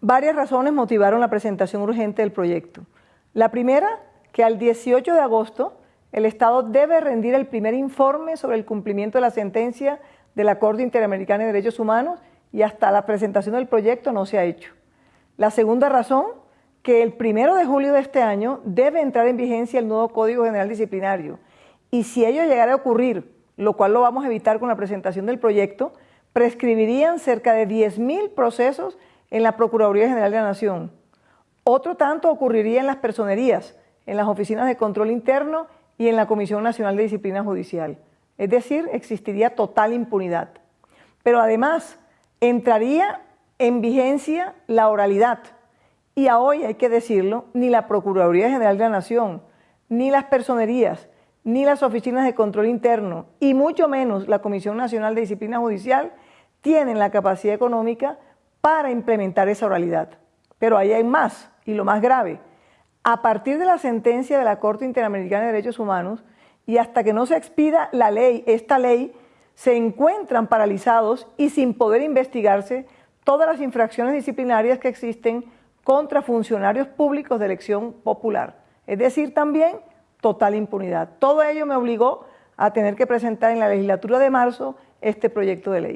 Varias razones motivaron la presentación urgente del proyecto. La primera, que al 18 de agosto el Estado debe rendir el primer informe sobre el cumplimiento de la sentencia de la Corte Interamericana de Derechos Humanos y hasta la presentación del proyecto no se ha hecho. La segunda razón, que el primero de julio de este año debe entrar en vigencia el nuevo Código General Disciplinario y si ello llegara a ocurrir, lo cual lo vamos a evitar con la presentación del proyecto, prescribirían cerca de 10.000 procesos en la Procuraduría General de la Nación. Otro tanto ocurriría en las personerías, en las oficinas de control interno y en la Comisión Nacional de Disciplina Judicial. Es decir, existiría total impunidad. Pero además, entraría en vigencia la oralidad. Y a hoy, hay que decirlo, ni la Procuraduría General de la Nación, ni las personerías, ni las oficinas de control interno, y mucho menos la Comisión Nacional de Disciplina Judicial, tienen la capacidad económica para implementar esa oralidad. Pero ahí hay más, y lo más grave. A partir de la sentencia de la Corte Interamericana de Derechos Humanos y hasta que no se expida la ley, esta ley, se encuentran paralizados y sin poder investigarse todas las infracciones disciplinarias que existen contra funcionarios públicos de elección popular. Es decir, también total impunidad. Todo ello me obligó a tener que presentar en la legislatura de marzo este proyecto de ley.